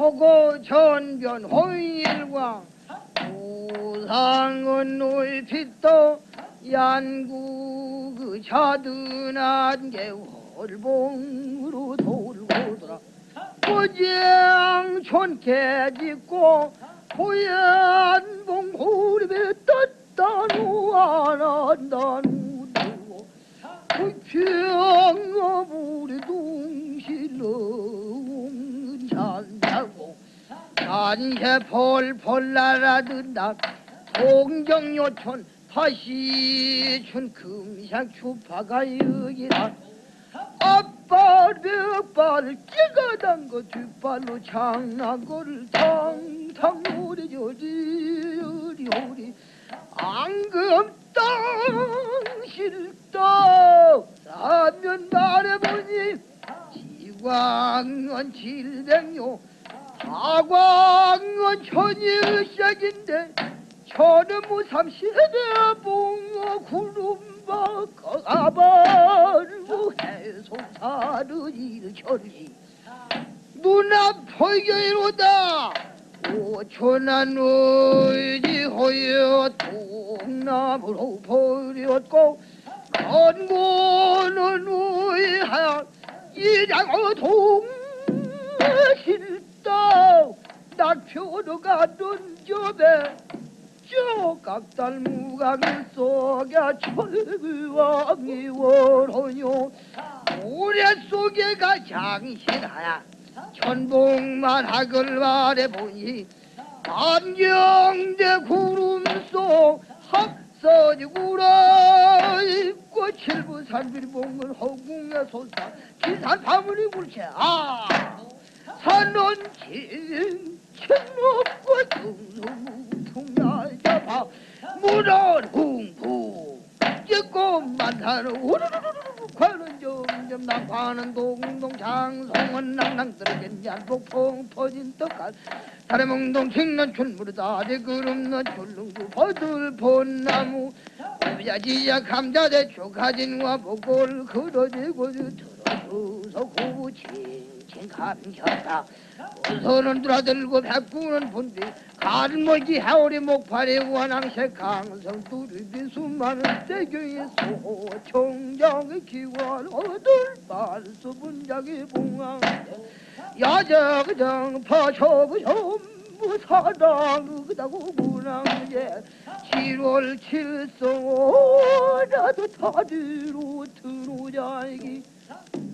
호고 전변 호일광 우상은 놀핏도 양구 그 자든한 게 월봉으로 돌고 돌아 고장 촌개 짓고 고얀봉 고립에 떴다누 안한다누 두고. 그 산새 폴폴 날아든다. 동정요촌 다시 춘 금상 추파가 여기라 앞발 벽발 찍어단 거 뒷발로 장난거를 탕탕 우리 저리 우리 우리. 앙금 땅 실떡 사면 말해보니 지광은 칠백요 다광은 천일색인데 저는 무삼시대 봉어 구름바 가발고 해송사를 일천리 눈앞 포교이로다. 오천한 의지 호여 동남으로 버렸고 건고는 의하 이장어 동실 표로 가던 저배 저 각달 무강을 속에 철왕이 월호요 모래 속에가 장신하야 천봉만 하글 말해보니 안경대 구름 속 합서지구라 입고 칠부 산빌봉을 허궁에 솟아 기산 파문이 굴체 아! 산원 진 천높고 둥둥둥야잡아 문원 흥부 찍고 만타는 우르르르르 과는 점점 낙하는 동동 장송은 낭낭 떨어진 얀폭풍 터진 떡갈 다래몽동 킹는 춘무르다 대그름는 줄릉구 버들 본나무 야지야 감자대 초가진과 보골 그러지고 들 구부 칭칭 감혔다 손은 들어들고 백구는 본디 갈모기 하오리 목파리 원앙색 강성 뚜르비 수많은 대교의 소 총장의 기관 어들 발수 분작의 봉황 야적정 파초부 전부 사랑 그다고 문항제 7월 칠성 나도 다리로 들어오자기 자.